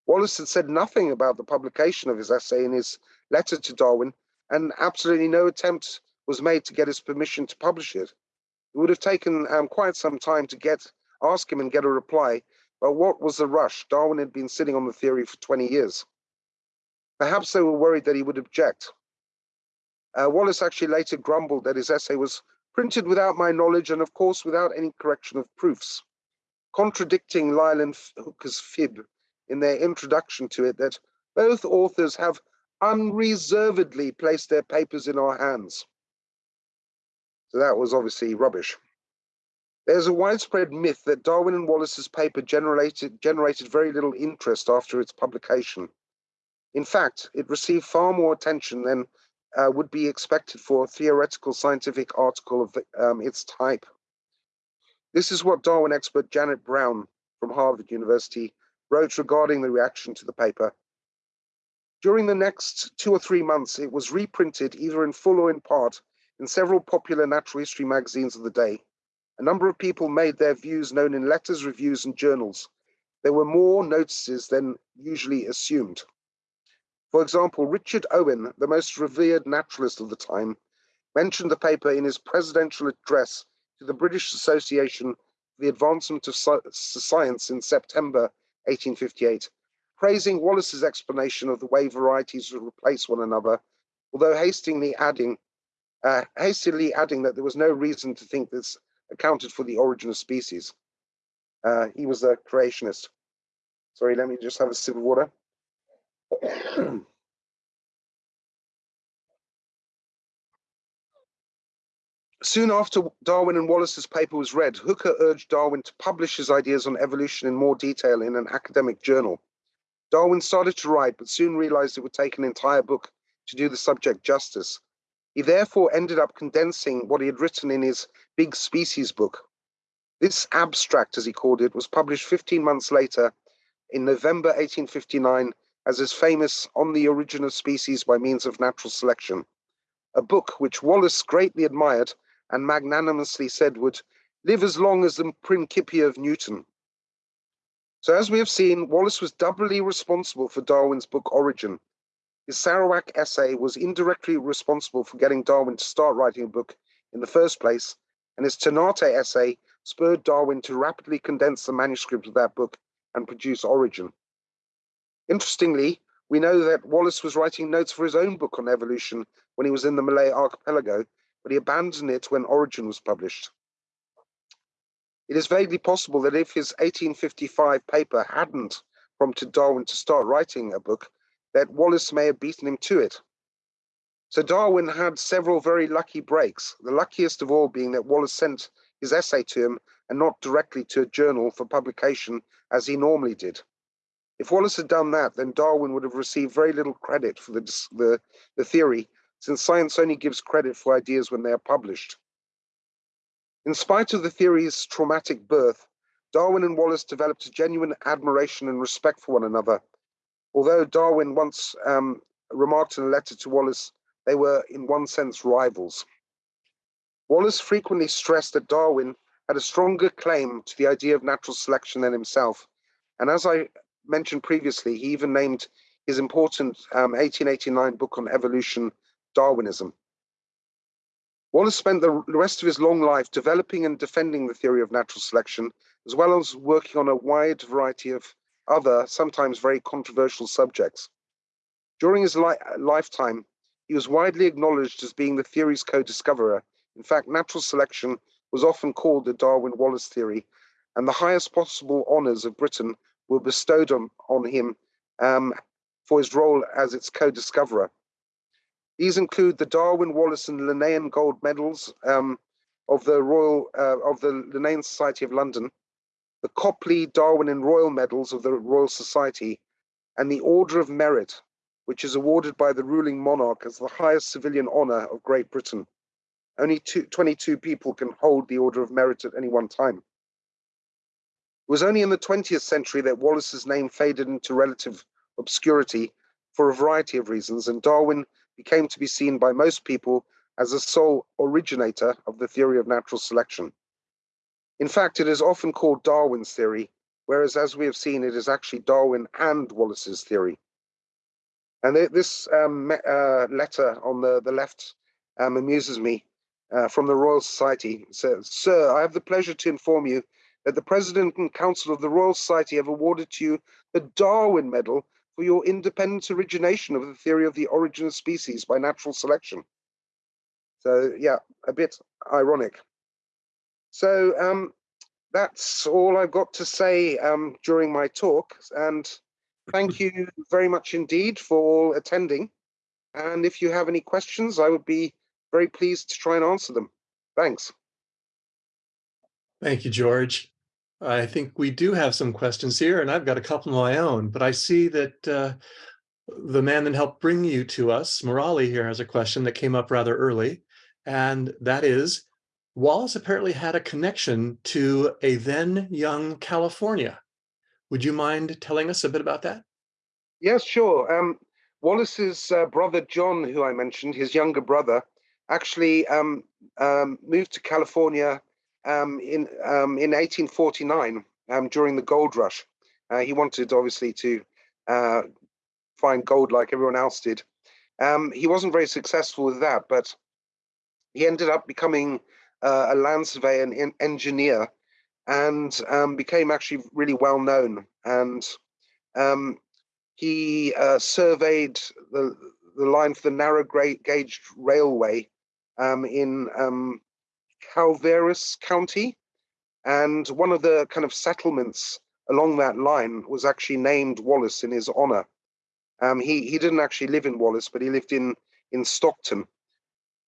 Wallace had said nothing about the publication of his essay in his letter to Darwin, and absolutely no attempt was made to get his permission to publish it. It would have taken um, quite some time to get ask him and get a reply, but what was the rush? Darwin had been sitting on the theory for 20 years. Perhaps they were worried that he would object. Uh, Wallace actually later grumbled that his essay was printed without my knowledge and of course without any correction of proofs, contradicting Lyell and Hooker's fib in their introduction to it that both authors have unreservedly placed their papers in our hands. So that was obviously rubbish. There's a widespread myth that Darwin and Wallace's paper generated, generated very little interest after its publication. In fact, it received far more attention than uh, would be expected for a theoretical scientific article of um, its type. This is what Darwin expert Janet Browne from Harvard University wrote regarding the reaction to the paper. During the next two or three months, it was reprinted either in full or in part in several popular natural history magazines of the day. A number of people made their views known in letters, reviews, and journals. There were more notices than usually assumed. For example, Richard Owen, the most revered naturalist of the time, mentioned the paper in his presidential address to the British Association for the Advancement of Science in September 1858, praising Wallace's explanation of the way varieties would replace one another, although hastily adding, uh, hastily adding that there was no reason to think this accounted for the origin of species. Uh, he was a creationist. Sorry, let me just have a sip of water. Soon after Darwin and Wallace's paper was read, Hooker urged Darwin to publish his ideas on evolution in more detail in an academic journal. Darwin started to write, but soon realized it would take an entire book to do the subject justice. He therefore ended up condensing what he had written in his Big Species book. This abstract, as he called it, was published 15 months later in November 1859 as his famous On the Origin of Species by Means of Natural Selection, a book which Wallace greatly admired and magnanimously said would live as long as the Principia of Newton. So as we have seen, Wallace was doubly responsible for Darwin's book Origin. His Sarawak essay was indirectly responsible for getting Darwin to start writing a book in the first place, and his Ternate essay spurred Darwin to rapidly condense the manuscript of that book and produce Origin. Interestingly, we know that Wallace was writing notes for his own book on evolution when he was in the Malay archipelago, but he abandoned it when Origin was published. It is vaguely possible that if his 1855 paper hadn't prompted Darwin to start writing a book, that Wallace may have beaten him to it. So Darwin had several very lucky breaks, the luckiest of all being that Wallace sent his essay to him and not directly to a journal for publication as he normally did. If Wallace had done that, then Darwin would have received very little credit for the, the, the theory, since science only gives credit for ideas when they are published. In spite of the theory's traumatic birth, Darwin and Wallace developed a genuine admiration and respect for one another. Although Darwin once um, remarked in a letter to Wallace, they were in one sense rivals. Wallace frequently stressed that Darwin had a stronger claim to the idea of natural selection than himself. And as I mentioned previously, he even named his important um, 1889 book on evolution Darwinism. Wallace spent the rest of his long life developing and defending the theory of natural selection, as well as working on a wide variety of other, sometimes very controversial subjects. During his li lifetime, he was widely acknowledged as being the theory's co-discoverer. In fact, natural selection was often called the Darwin-Wallace theory, and the highest possible honors of Britain were bestowed on, on him um, for his role as its co-discoverer. These include the Darwin, Wallace, and Linnean Gold Medals um, of the Royal uh, of the Linnean Society of London, the Copley, Darwin, and Royal Medals of the Royal Society, and the Order of Merit, which is awarded by the ruling monarch as the highest civilian honor of Great Britain. Only two, 22 people can hold the Order of Merit at any one time. It was only in the 20th century that Wallace's name faded into relative obscurity for a variety of reasons, and Darwin became to be seen by most people as the sole originator of the theory of natural selection. In fact, it is often called Darwin's theory, whereas as we have seen, it is actually Darwin and Wallace's theory. And this um, uh, letter on the, the left um, amuses me uh, from the Royal Society. It says, Sir, I have the pleasure to inform you that the President and Council of the Royal Society have awarded to you the Darwin Medal for your independent origination of the theory of the origin of species by natural selection. So yeah, a bit ironic. So um, that's all I've got to say um, during my talk. And thank you very much indeed for all attending. And if you have any questions, I would be very pleased to try and answer them. Thanks. Thank you, George. I think we do have some questions here, and I've got a couple of my own, but I see that uh, the man that helped bring you to us, Morali here has a question that came up rather early, and that is, Wallace apparently had a connection to a then young California. Would you mind telling us a bit about that? Yes, sure. Um, Wallace's uh, brother John, who I mentioned, his younger brother, actually um, um, moved to California um, in um, in 1849 um, during the gold rush. Uh, he wanted, obviously, to uh, find gold like everyone else did. he wasn't very successful with that, but he ended up becoming uh, a land surveyor and engineer and um, became actually really well known. And um, he uh, surveyed the, the line for the narrow gauge railway um, in um, Calaveras County. And one of the kind of settlements along that line was actually named Wallace in his honor. Um, he, he didn't actually live in Wallace, but he lived in, in Stockton.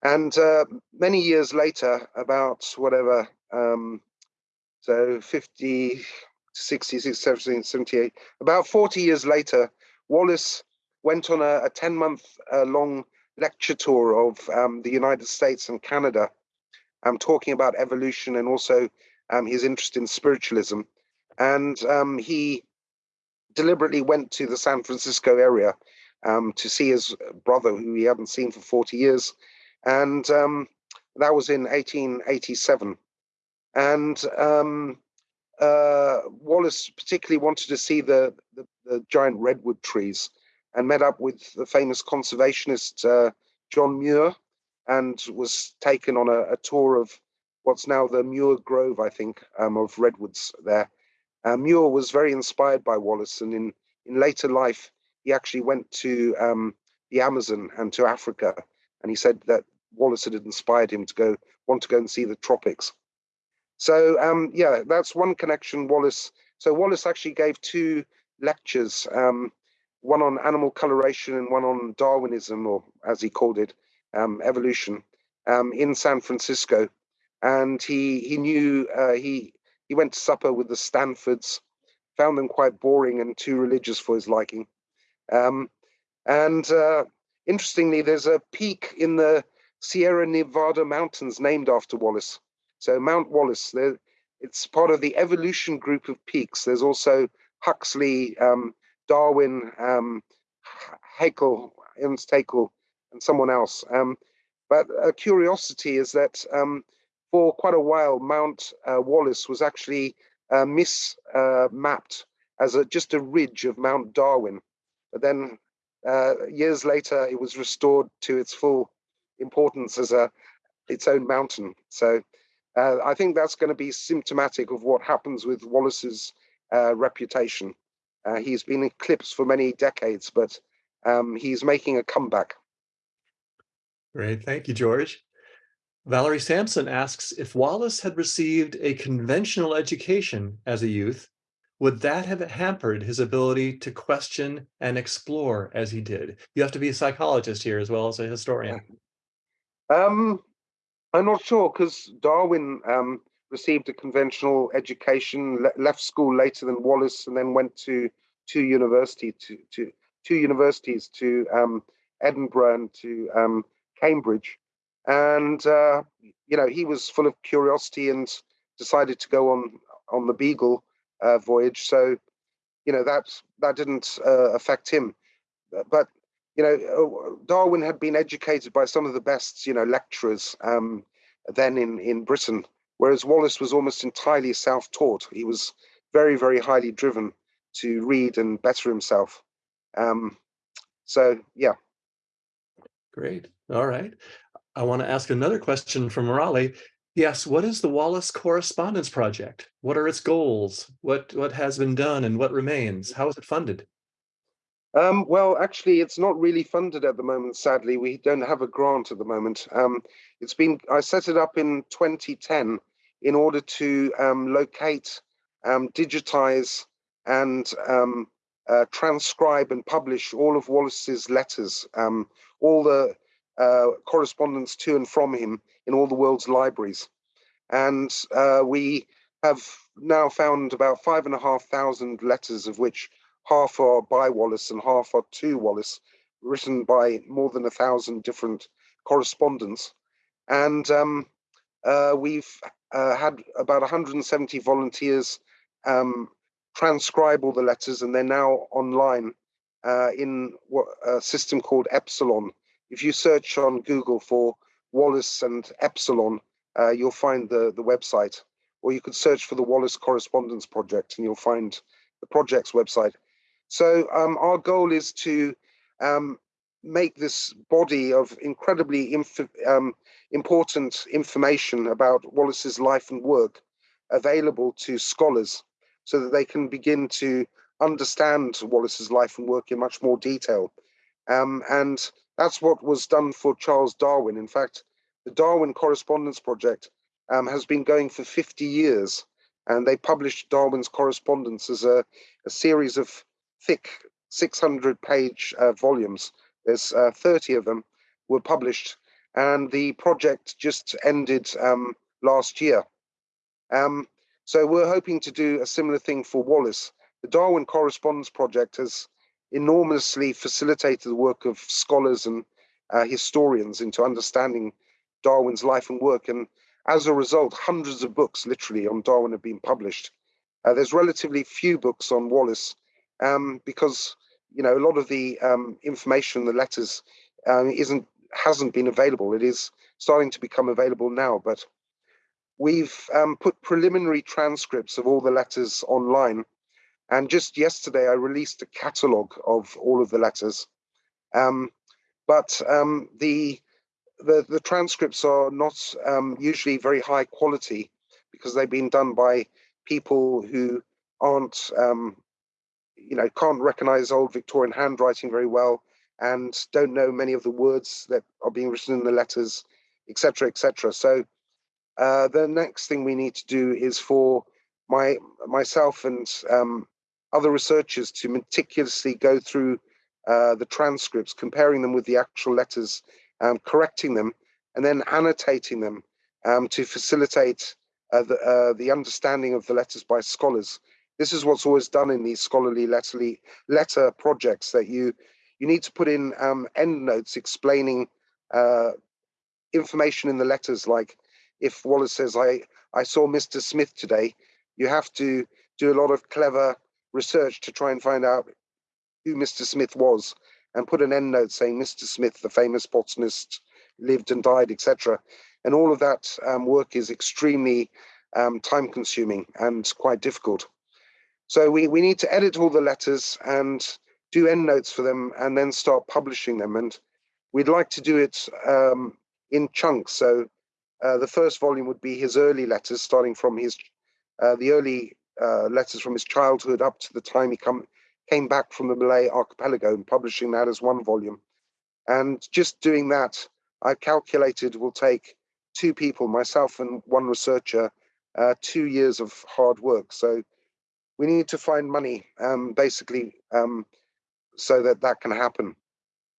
And uh, many years later, about whatever, um, so 50, 60, 70, 78, about 40 years later, Wallace went on a, a 10 month uh, long lecture tour of um, the United States and Canada, um, talking about evolution and also um, his interest in spiritualism. And um, he deliberately went to the San Francisco area um, to see his brother, who he hadn't seen for 40 years, and um, that was in 1887. And um, uh, Wallace particularly wanted to see the, the, the, giant redwood trees and met up with the famous conservationist uh, John Muir and was taken on a, a, tour of what's now the Muir Grove, I think, um, of redwoods there. Uh, Muir was very inspired by Wallace, and in, in later life, he actually went to um, the Amazon and to Africa, and he said that Wallace had inspired him to go want to go and see the tropics. So um, yeah, that's one connection. Wallace. So Wallace actually gave two lectures, um, one on animal coloration and one on Darwinism, or as he called it, um, evolution, um, in San Francisco. And he he knew uh, he he went to supper with the Stanfords, found them quite boring and too religious for his liking. Um, and uh, interestingly, there's a peak in the Sierra Nevada mountains named after Wallace. So Mount Wallace, it's part of the evolution group of peaks. There's also Huxley, um, Darwin, um, Haeckel, Ernst Haeckel, and someone else. Um, but a curiosity is that um, for quite a while, Mount uh, Wallace was actually uh, mismapped uh, as a, just a ridge of Mount Darwin. But then uh, years later, it was restored to its full importance as a its own mountain. So uh, I think that's going to be symptomatic of what happens with Wallace's uh, reputation. Uh, he's been eclipsed for many decades, but um, he's making a comeback. Great, thank you, George. Valerie Sampson asks, if Wallace had received a conventional education as a youth, would that have hampered his ability to question and explore as he did? You have to be a psychologist here as well as a historian. Um, I'm not sure because Darwin um, received a conventional education, le left school later than Wallace, and then went to two university to, to two universities to um, Edinburgh and to um, Cambridge, and uh, you know he was full of curiosity and decided to go on on the Beagle uh, voyage. So you know that that didn't uh, affect him, but you know, uh, Darwin had been educated by some of the best, you know, lecturers um, then in, in Britain, whereas Wallace was almost entirely self-taught. He was very, very highly driven to read and better himself. Um, so, yeah. Great. All right. I want to ask another question from Raleigh. Yes, what is the Wallace Correspondence Project? What are its goals? What what has been done and what remains? How is it funded? Um, well, actually, it's not really funded at the moment. Sadly, we don't have a grant at the moment. Um, it's been I set it up in 2010 in order to um, locate, um, digitize, and um, uh, transcribe and publish all of Wallace's letters, um, all the uh, correspondence to and from him in all the world's libraries. And uh, we have now found about five and a half thousand letters, of which half are by Wallace and half are to Wallace, written by more than a thousand different correspondents. And um, uh, we've uh, had about 170 volunteers um, transcribe all the letters, and they're now online uh, in a system called Epsilon. If you search on Google for Wallace and Epsilon, uh, you'll find the, the website. Or you could search for the Wallace Correspondence Project, and you'll find the project's website. So um, our goal is to um, make this body of incredibly inf um, important information about Wallace's life and work available to scholars so that they can begin to understand Wallace's life and work in much more detail. Um, and that's what was done for Charles Darwin. In fact, the Darwin Correspondence Project um, has been going for 50 years, and they published Darwin's correspondence as a, a series of thick 600 page uh, volumes. There's uh, 30 of them were published, and the project just ended um, last year. Um, so we're hoping to do a similar thing for Wallace. The Darwin Correspondence Project has enormously facilitated the work of scholars and uh, historians into understanding Darwin's life and work. And as a result, hundreds of books literally on Darwin have been published. Uh, there's relatively few books on Wallace um, because you know a lot of the um, information, the letters, um, isn't hasn't been available. It is starting to become available now, but we've um, put preliminary transcripts of all the letters online. And just yesterday, I released a catalogue of all of the letters. Um, but um, the, the, the transcripts are not usually very high quality because they've been done by people who aren't, um, you know, can't recognize old Victorian handwriting very well and don't know many of the words that are being written in the letters, etc., etc. So uh, the next thing we need to do is for my myself and um, other researchers to meticulously go through uh, the transcripts, comparing them with the actual letters, um, correcting them, and then annotating them um, to facilitate uh, the, uh, the understanding of the letters by scholars. This is what's always done in these scholarly letterly, letter projects that you you need to put in um, endnotes explaining uh, information in the letters like if Wallace says, I, I saw Mr. Smith today, you have to do a lot of clever research to try and find out who Mr. Smith was and put an end note saying Mr. Smith, the famous botanist, lived and died, etc. And all of that um, work is extremely um, time consuming and quite difficult. So we, we need to edit all the letters and do endnotes for them and then start publishing them. And we'd like to do it um, in chunks. So uh, the first volume would be his early letters, starting from his uh, the early uh, letters from his childhood up to the time he come came back from the Malay archipelago and publishing that as one volume. And just doing that, I calculated will take two people, myself and one researcher, uh, two years of hard work. So we need to find money, um, basically, um, so that that can happen.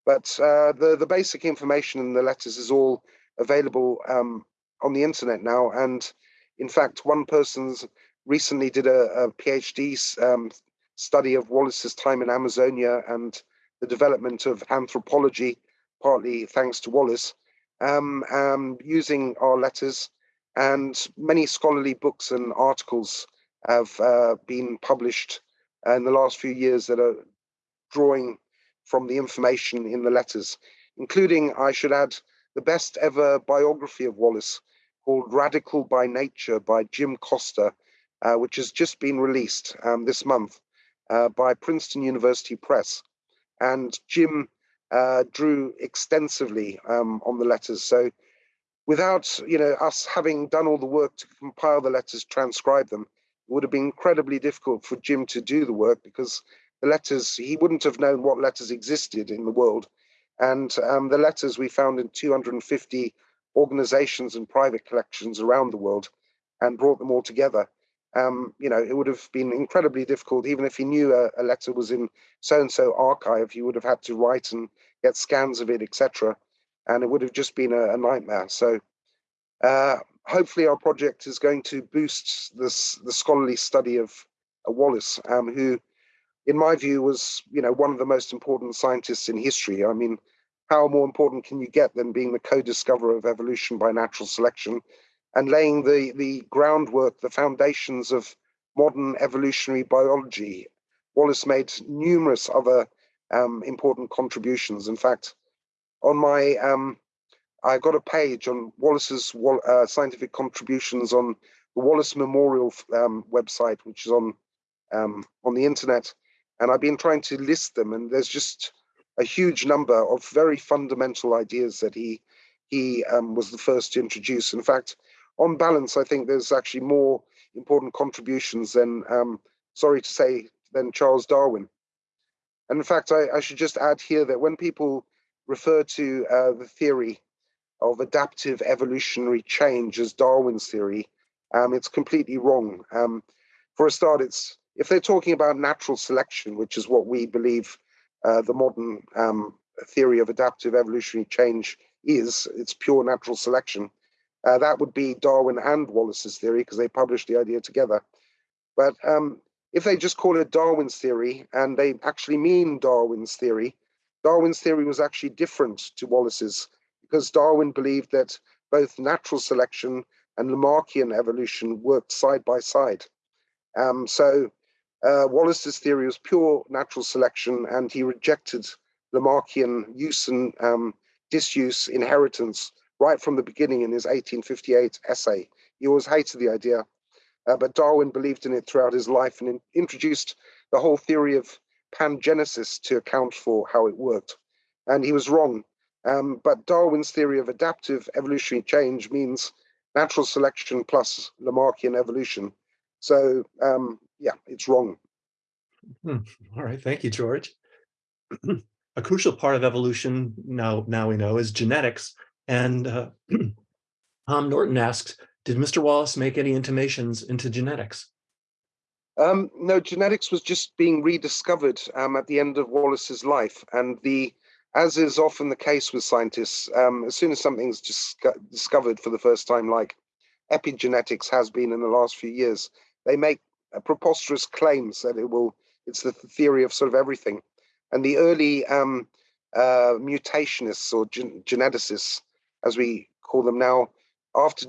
But uh, the the basic information in the letters is all available um, on the internet now. And in fact, one person's recently did a, a PhD um, study of Wallace's time in Amazonia and the development of anthropology, partly thanks to Wallace, um, um, using our letters. And many scholarly books and articles have uh, been published in the last few years that are drawing from the information in the letters, including, I should add, the best ever biography of Wallace called Radical by Nature by Jim Costa, uh, which has just been released um, this month uh, by Princeton University Press. And Jim uh, drew extensively um, on the letters. So without you know us having done all the work to compile the letters, transcribe them, would have been incredibly difficult for Jim to do the work because the letters, he wouldn't have known what letters existed in the world. And um, the letters we found in 250 organizations and private collections around the world and brought them all together. Um, you know, it would have been incredibly difficult, even if he knew a, a letter was in so-and-so archive, he would have had to write and get scans of it, etc. And it would have just been a, a nightmare. So uh, hopefully our project is going to boost this, the scholarly study of uh, Wallace, um, who, in my view, was you know one of the most important scientists in history. I mean, how more important can you get than being the co-discoverer of evolution by natural selection and laying the, the groundwork, the foundations of modern evolutionary biology? Wallace made numerous other um, important contributions. In fact, on my um, I got a page on Wallace's uh, scientific contributions on the Wallace Memorial um, website, which is on um, on the internet, and I've been trying to list them, and there's just a huge number of very fundamental ideas that he he um, was the first to introduce. In fact, on balance, I think there's actually more important contributions than, um, sorry to say, than Charles Darwin. And in fact, I, I should just add here that when people refer to uh, the theory of adaptive evolutionary change as Darwin's theory, um, it's completely wrong. Um, for a start, it's if they're talking about natural selection, which is what we believe uh, the modern um, theory of adaptive evolutionary change is, it's pure natural selection. Uh, that would be Darwin and Wallace's theory because they published the idea together. But um, if they just call it Darwin's theory and they actually mean Darwin's theory, Darwin's theory was actually different to Wallace's because Darwin believed that both natural selection and Lamarckian evolution worked side by side. Um, so uh, Wallace's theory was pure natural selection, and he rejected Lamarckian use and um, disuse inheritance right from the beginning in his 1858 essay. He always hated the idea, uh, but Darwin believed in it throughout his life and in introduced the whole theory of pangenesis to account for how it worked. And he was wrong. Um, but Darwin's theory of adaptive evolutionary change means natural selection plus Lamarckian evolution. So um, yeah, it's wrong. Hmm. All right, thank you, George. a crucial part of evolution now, now we know is genetics. And uh, Tom Norton asks, did Mr. Wallace make any intimations into genetics? Um, no, genetics was just being rediscovered um, at the end of Wallace's life. And the as is often the case with scientists, um, as soon as something's discovered for the first time, like epigenetics has been in the last few years, they make preposterous claims that it will, it's the theory of sort of everything. And the early um, uh, mutationists or gen geneticists, as we call them now, after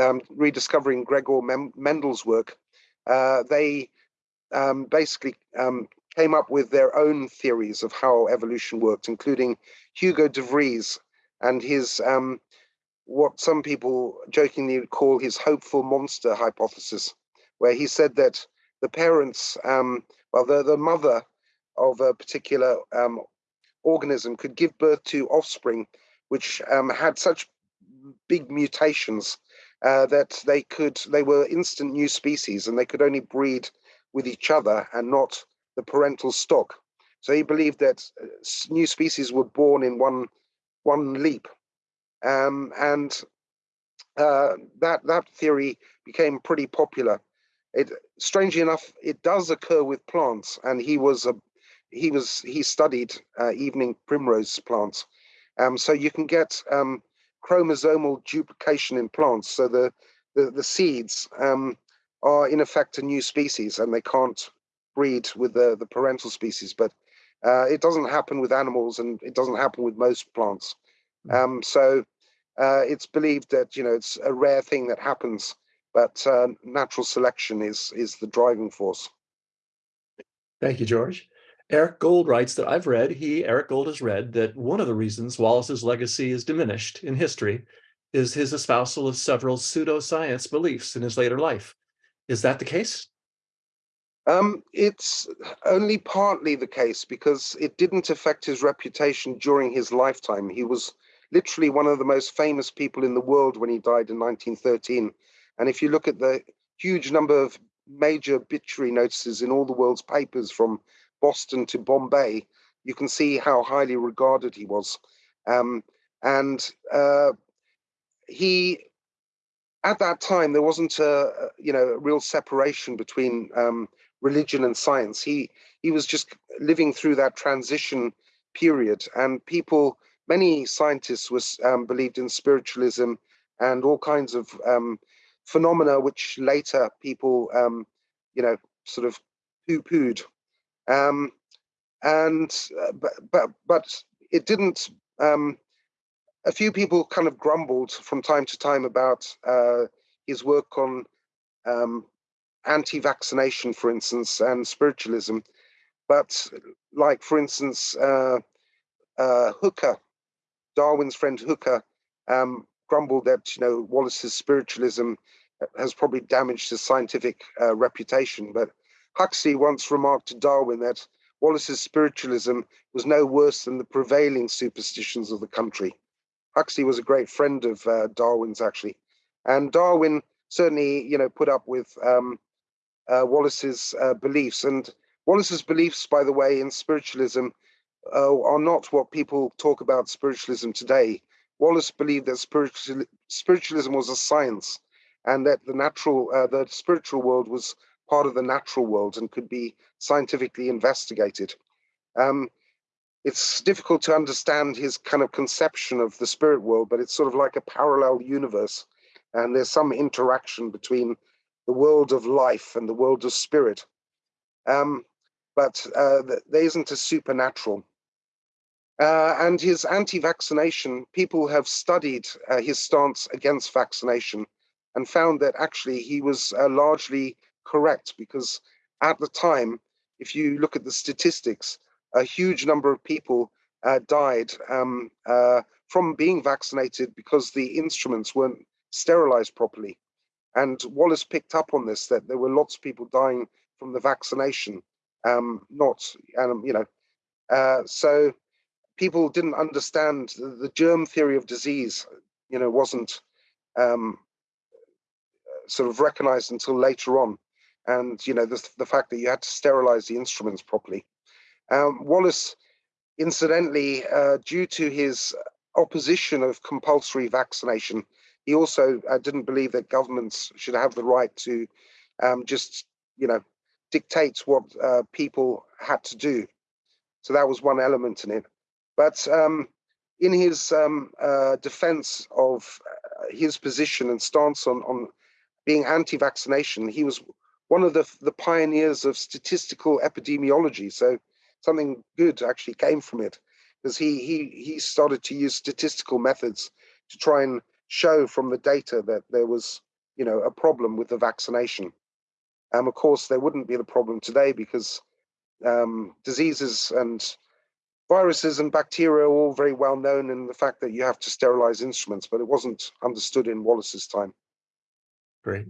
um, rediscovering Gregor Mendel's work, uh, they um, basically um, came up with their own theories of how evolution worked, including Hugo de Vries and his um, what some people jokingly call his hopeful monster hypothesis, where he said that the parents, um, well, the, the mother of a particular um, organism could give birth to offspring which um, had such big mutations uh, that they could they were instant new species and they could only breed with each other and not the parental stock. So he believed that uh, new species were born in one one leap, um, and uh, that that theory became pretty popular. It strangely enough, it does occur with plants, and he was a he was he studied uh, evening primrose plants, um, so you can get um, chromosomal duplication in plants. So the the, the seeds um, are in effect a new species, and they can't breed with the, the parental species, but uh, it doesn't happen with animals and it doesn't happen with most plants. Hmm. Um, so uh, it's believed that, you know, it's a rare thing that happens, but uh, natural selection is, is the driving force. Thank you, George. Eric Gold writes that I've read, he, Eric Gold has read, that one of the reasons Wallace's legacy is diminished in history is his espousal of several pseudoscience beliefs in his later life. Is that the case? Um, it's only partly the case because it didn't affect his reputation during his lifetime. He was literally one of the most famous people in the world when he died in 1913. And if you look at the huge number of major obituary notices in all the world's papers from Boston to Bombay, you can see how highly regarded he was. Um, and uh, he, at that time, there wasn't a, you know, a real separation between um, religion and science. He, he was just living through that transition period and people, many scientists was um, believed in spiritualism and all kinds of um, phenomena which later people, um, you know, sort of poo-pooed. Um, and uh, but, but it didn't. Um, a few people kind of grumbled from time to time about uh, his work on um, anti-vaccination, for instance, and spiritualism. But like, for instance, uh, uh, Hooker, Darwin's friend Hooker, um, grumbled that you know Wallace's spiritualism has probably damaged his scientific uh, reputation. But Huxley once remarked to Darwin that Wallace's spiritualism was no worse than the prevailing superstitions of the country. Huxley was a great friend of uh, Darwin's, actually, and Darwin certainly, you know, put up with um, uh, Wallace's uh, beliefs. And Wallace's beliefs, by the way, in spiritualism uh, are not what people talk about spiritualism today. Wallace believed that spiritual, spiritualism was a science, and that the natural, uh, the spiritual world was part of the natural world and could be scientifically investigated. Um, it's difficult to understand his kind of conception of the spirit world, but it's sort of like a parallel universe. And there's some interaction between the world of life and the world of spirit. Um, but uh, there isn't a supernatural. Uh, and his anti-vaccination, people have studied uh, his stance against vaccination and found that actually he was uh, largely correct because at the time, if you look at the statistics, a huge number of people uh, died um, uh, from being vaccinated because the instruments weren't sterilized properly. And Wallace picked up on this, that there were lots of people dying from the vaccination, um, not, um, you know, uh, so people didn't understand the, the, germ theory of disease, you know, wasn't um, sort of recognized until later on and you know the, the fact that you had to sterilize the instruments properly. Um, Wallace, incidentally, uh, due to his opposition of compulsory vaccination, he also uh, didn't believe that governments should have the right to um, just you know dictate what uh, people had to do. So that was one element in it. But um, in his um, uh, defense of uh, his position and stance on, on being anti-vaccination, he was one of the, the pioneers of statistical epidemiology. So something good actually came from it because he, he, he started to use statistical methods to try and show from the data that there was, you know, a problem with the vaccination. And of course, there wouldn't be the problem today because um, diseases and viruses and bacteria are all very well known in the fact that you have to sterilize instruments, but it wasn't understood in Wallace's time. Great.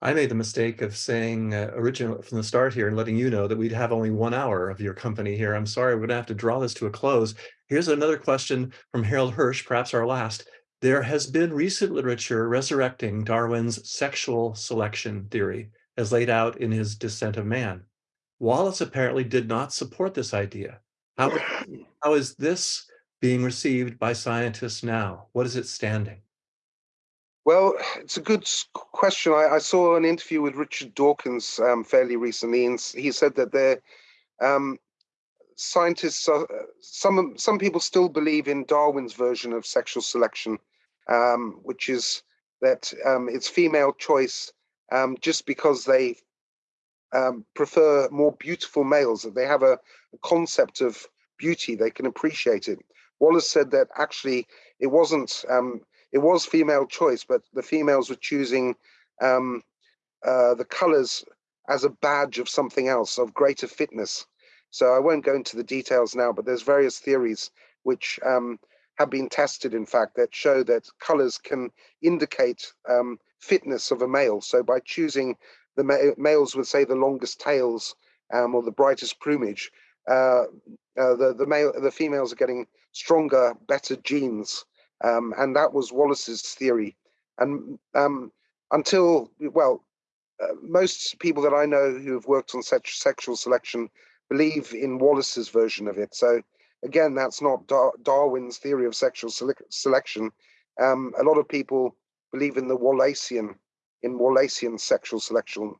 I made the mistake of saying uh, originally from the start here and letting you know that we'd have only one hour of your company here. I'm sorry, we're going to have to draw this to a close. Here's another question from Harold Hirsch, perhaps our last. There has been recent literature resurrecting Darwin's sexual selection theory as laid out in his Descent of Man. Wallace apparently did not support this idea. How, how is this being received by scientists now? What is it standing? Well, it's a good question. I, I saw an interview with Richard Dawkins um, fairly recently, and he said that there, um, scientists, are, some some people still believe in Darwin's version of sexual selection, um, which is that um, it's female choice um, just because they um, prefer more beautiful males, that they have a, a concept of beauty, they can appreciate it. Wallace said that actually it wasn't um, it was female choice, but the females were choosing um, uh, the colors as a badge of something else, of greater fitness. So I won't go into the details now, but there's various theories which um, have been tested, in fact, that show that colors can indicate um, fitness of a male. So by choosing the ma males with, say, the longest tails um, or the brightest plumage, uh, uh, the the male the females are getting stronger, better genes um, and that was Wallace's theory. And um, until, well, uh, most people that I know who have worked on such sexual selection believe in Wallace's version of it. So again, that's not Dar Darwin's theory of sexual sele selection. Um, a lot of people believe in the Wallacean, in Wallacean sexual selection.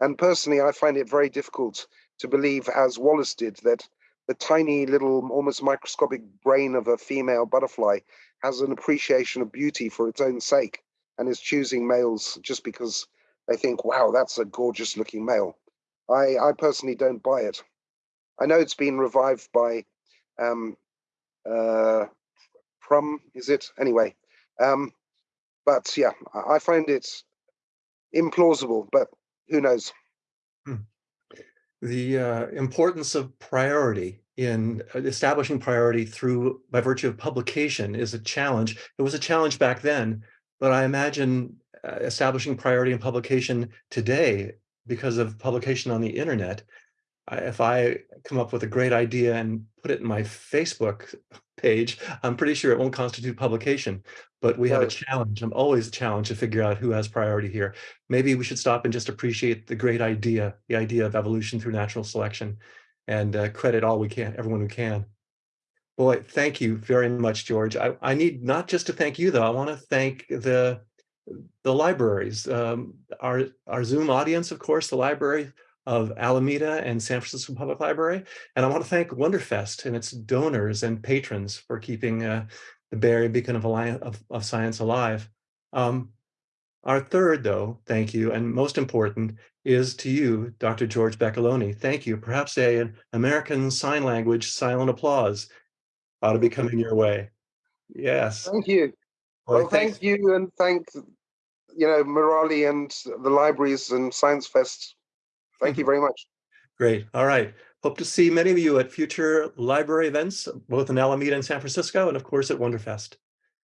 And personally, I find it very difficult to believe, as Wallace did, that the tiny little, almost microscopic brain of a female butterfly has an appreciation of beauty for its own sake and is choosing males just because they think, wow, that's a gorgeous looking male. I, I personally don't buy it. I know it's been revived by um, uh, Prum, is it? Anyway, um, but yeah, I find it implausible, but who knows? Hmm. The uh, importance of priority in establishing priority through by virtue of publication is a challenge. It was a challenge back then, but I imagine uh, establishing priority in publication today because of publication on the internet. I, if I come up with a great idea and put it in my Facebook page, I'm pretty sure it won't constitute publication, but we have a challenge. I'm always challenged to figure out who has priority here. Maybe we should stop and just appreciate the great idea, the idea of evolution through natural selection and uh, credit all we can, everyone who can. Boy, thank you very much, George. I, I need not just to thank you, though. I want to thank the the libraries, um, our, our Zoom audience, of course, the library of Alameda and San Francisco Public Library. And I want to thank Wonderfest and its donors and patrons for keeping uh, the Bay Area Beacon of, of, of Science alive. Um, our third, though, thank you, and most important, is to you, Dr. George Beccaloni. Thank you. Perhaps a, an American Sign Language silent applause ought to be coming your way. Yes. Thank you. Well, well thank you, and thank you know Murali and the libraries and Science Fest. Thank you very much. Great. All right. Hope to see many of you at future library events, both in Alameda and San Francisco, and of course at Wonderfest.